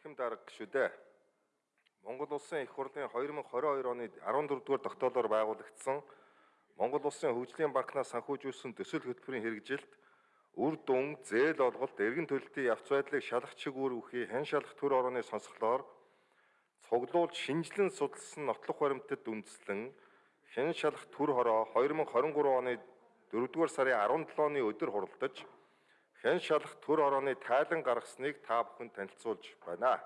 Эрхэм дарга шүү дээ. Монгол улсын их хурлын 2022 оны 14 дугаар тогтоолоор байгуулагдсан Монгол улсын хөгжлийн банкнаас санхүүжүүлсэн төсөл хөтөлбөрийн хэрэгжилт үр дүн, зээл олголт, эргэн төлөлтийн явц байдлыг шалгах чиг үр үхий хэн шалгах төр орны сонсголоор цуглуулж шинжилэн судалсан нотлох баримтад үндэслэн хэн шалгах төр хороо 2023 оны 4-р сарын 17-ны өдөр хуралдаж хэн шалах төр орооны тайлан гаргасныг та бүхэнд танилцуулж байна.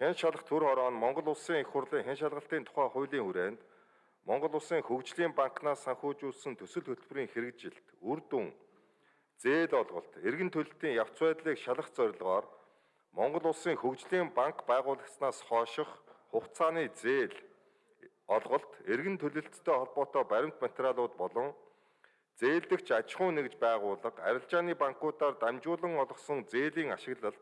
Хэн шалах төр ороо нь Монгол улсын их хурлын хэн шалгалтын тухай хуулийн хүрээнд Монгол улсын хөгжлийн банкнаас санхүүжүүлсэн төсөл хөтөлбөрийн хэрэгжилт, үр дүн, зээл олголт, эргэн төлөлтийн явц байдлыг шалгах зорилгоор Монгол улсын хөгжлийн банк байгуулагдсанаас хойших хугацааны зээл, олголт, эргэн төлөлттэй холбоотой баримт материалууд болон зээлдэгч аж ахуй нэгж байгууллага арилжааны банкудаар дамжуулан олгосон зээлийн ашиглалт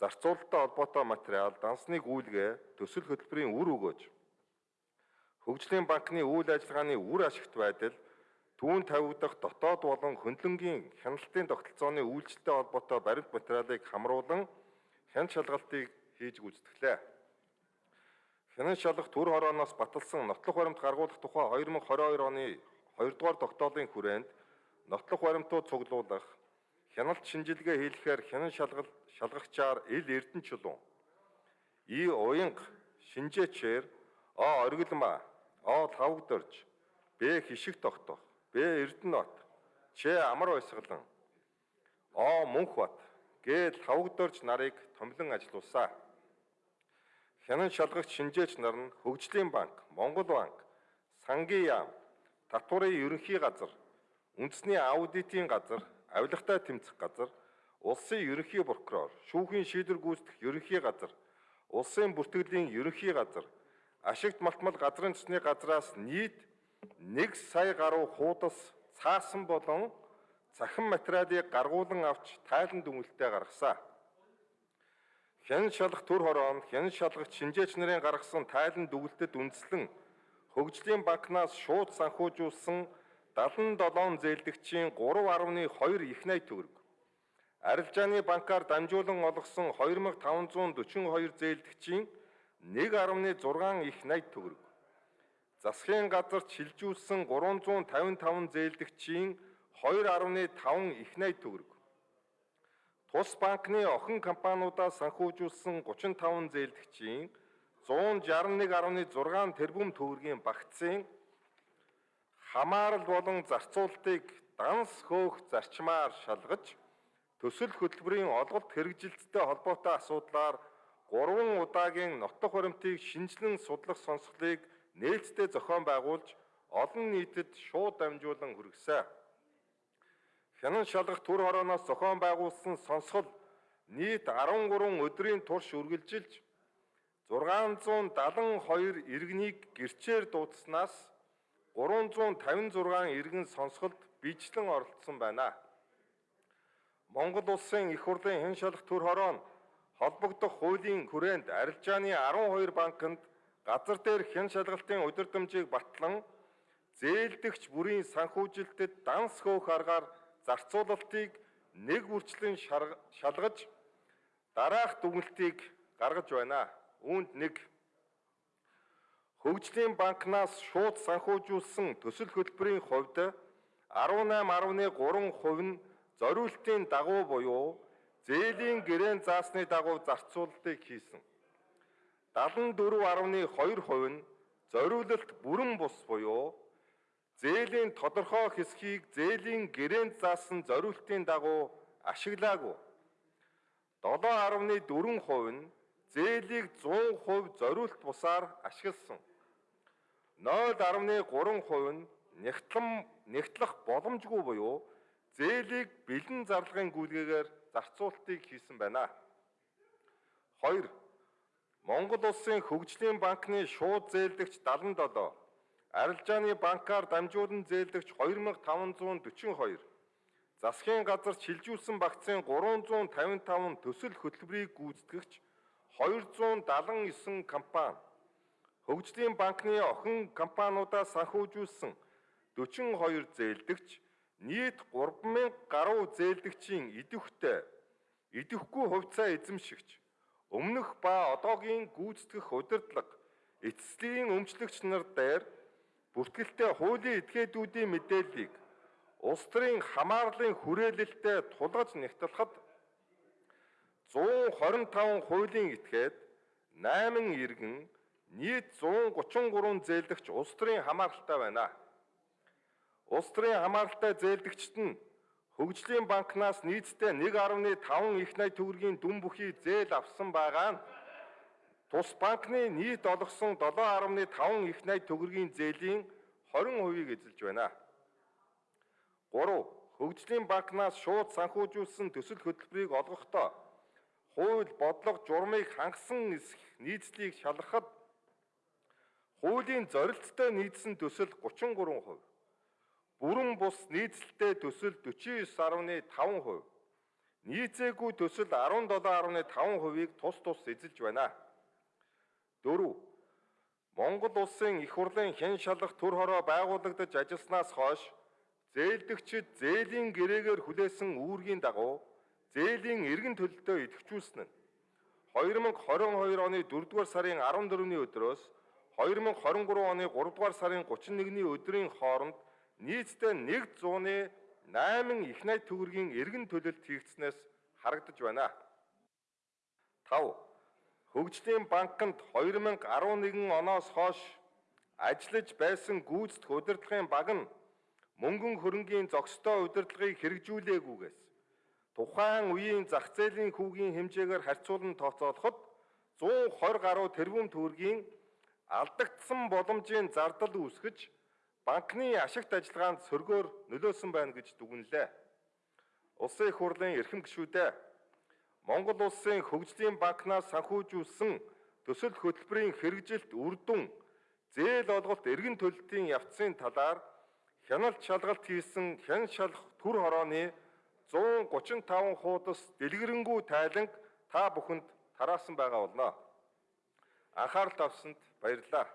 зарцуулалттай холбоотой материал дансны гүйлгээ төсөл хөтөлбөрийн үр өгөөж хөгжлийн банкны үйл ажиллагааны үр ашигт байдал түүн тавигдах дотоод болон хөндлөнгийн хяналтын тогтолцооны үйлчлэлтэй холбоотой баримт материалыг хамруулан хяналт шалгалтыг хийж гүйцэтгэлээ. Хяналт шалгах төр хорооноос баталсан нотлох баримт гаргуулах тухай 2022 оны 2 дугаар тогтоолын хүрээнд нотлох баримтууд цуглуулах, хяналт шинжилгээ хийлгэхээр хянан шалгал шалгагчаар ил эрдэнэ чулуун. И уянга шинжээчээр А оргилма, А тавгдорж, Б хишиг тогтох, Б эрдэнэт, Ч амар баясгалан, А мөнхбат гээ тавгдорж нарыг томлон ажилуулсан. Хянан шалгагч шинжээч нар нь Хөгжлийн банк, Монгол банк, Сангийн яам, татварын ерөнхий газар, үндэсний аудитын газар, авилгатай тэмцэх газар, улсын ерөнхий прокурор, шүүхийн шийдвэр гүйцэтгэх ерөнхий газар, улсын бүртгэлийн ерөнхий газар, ашигт малтмал газрын төсний газраас нийт 1 сая гаруй хуудас цаасан болон цахим материалыг гаргуулan авч тайлан дүнэлтээ гаргасан. Хян шалгах төр хороо нь хян шалгах шинжээч нарын гаргасан тайлан дүгэлтэд үндэслэн хөгжлийн банкнаас шууд санхүүжүүлсэн 77 зээлдэгчийн 3.2 их найт төгрөг. Арилжааны банкар дамжуулан олгосон 2542 зээлдэгчийн 1.6 их найт төгрөг. Засгийн газарт шилжүүлсэн 355 зээлдэгчийн 2.5 их найт төгрөг. Тус банкны охин компаниудаас санхүүжүүлсэн 35 зээлдэгчийн 161.6 тэрбум төгрөгийн багцын хамаарал болон зарцуулалтыг данс хөөх зарчмаар шалгаж төсөл хөтөлбөрийн олголт хэрэгжилттэй холбоотой асуудлаар 3 удаагийн нотох баримтыг шинжилэн судлах сонсголыг нээлттэй зохион байгуулж олон нийтэд шууд дамжуулан хүргэсэн. Хянан шалгах төр хорооноос зохион байгуулсан сонсгол нийт 13 өдрийн турш үргэлжилж 672 иргэнийг гэрчээр дуудснаас 356 иргэн сонсголд бичлэн оролцсон байна. Монгол улсын их хурлын хэн шалах төр хороо нь холбогдох хуулийн хүрээнд арилжааны 12 банкнд газар дээр хэн шалгалтын удирдамжийг батлан зээлдэгч бүрийн санхүүжилтэд данс хөөх аргаар зарцуулалтыг нэг бүрчлэн шалгаж дараах дүгнэлтийг гаргаж байна. Үүнд нэг Хөгжлийн банкнаас шууд санхүүжүүлсэн төсөл хөтөлбөрийн хувьд 18.3% нь зориултын дагуу буюу зээлийн гэрээнд заасны дагуу зарцуулалтыг хийсэн. 74.2% нь зориулалт бүрэн бус буюу зээлийн тодорхой хэсгийг зээлийн гэрээнд заасан зориултын дагуу ашиглаагүй. 7.4% нь зээлийг 100% зориулт бусаар ашигласан. 0.3% нь нэгтлэн нэгтлэх боломжгүй буюу зээлийг бэлэн зарлагын гүйлгээгээр зарцуулалтыг хийсэн байна. 2. Монгол улсын хөгжлийн банкны шууд зээлдэгч 77, арилжааны банкар дамжуулан зээлдэгч 2542, засгийн газар шилжүүлсэн багцын 355 төсөл хөтөлбөрийг гүйцэтгэгч 279 компани. Хөгжлийн банкны охин компаниудаас санхүүжүүлсэн 42 зээлдэгч нийт 3000 гаруй зээлдэгчийн идэвхтэй идэвхгүй хувьцаа эзэмшигч өмнөх ба одоогийн гүйцэтгэх удирдлага эцэслийн өмчлөгч нар дээр бүртгэлтэй хуулийн этгээдүүдийн мэдээллийг улс төрийн хамаарлын хүрээлэлтэй тулгаж нэгтлэхэд 125 хуулийн этгээд 8 иргэн нийт 133 зээлдэгч улс төрийн хамааралтай байна. Улс төрийн хамааралтай зээлдэгчд нь Хөгжлийн банкнаас нийтдээ 1.5 их найт төгрөгийн дүн бүхий зээл авсан байгаа нь тус банкны нийт олгосон 7.5 их найт төгрөгийн зээлийн 20%-ийг эзэлж байна. 3. Хөгжлийн банкнаас шууд санхүүжүүлсэн төсөл хөтөлбөрийг олгохдоо хууль бодлого журмыг хангасан нисэх нийцлийг шалгахад хуулийн зорилттой нийцсэн төсөл 33%, бүрэн бус нийцэлтэй төсөл 49.5%, нийцээгүй төсөл 17.5%-ийг тус тус эзэлж байна. 4. Монгол улсын их хурлын хэн шалгах төр хороо байгуулагдаж ажилласнаас хойш зээлдэгчид зээлийн гэрээгээр хүлээсэн үүргийн дагуу зээлийн эргэн төлөлтөө идэвхжүүлсэн нь 2022 оны 4-р сарын 14-ний өдрөөс 2023 оны 3-р сарын 31-ний өдрийн хооронд нийтдээ 100-8 их найт төгрөгийн эргэн төлөлт хийгдснээс харагдаж байна. 5. Хөгжлийн банкнд 2011 оноос хойш ажиллаж байсан гүйцэтгэх удирдлагын баг нь мөнгөн хөрөнгийн зохистой удирдлагыг хэрэгжүүлээгүйгээс тухайн үеийн зах зээлийн хүүгийн хэмжээгээр харьцуулан тооцоолоход 120 гаруй тэрбум төгрөгийн алдагдсан боломжийн зардал үүсгэж банкны ашигт ажиллагаанд сөргөөр нөлөөсөн байна гэж дүгнэлээ. Улсын их хурлын эрхэм гишүүдээ Монгол улсын хөгжлийн банкнаас санхүүжүүлсэн төсөл хөтөлбөрийн хэрэгжилт үр дүн зээл олголт эргэн төлөлтийн явцын талаар хяналт шалгалт хийсэн хэн шалах төр хорооны 135 хуудас дэлгэрэнгүй тайланг та бүхэнд тараасан байгаа болно. Анхаарал тавьсанд баярлалаа.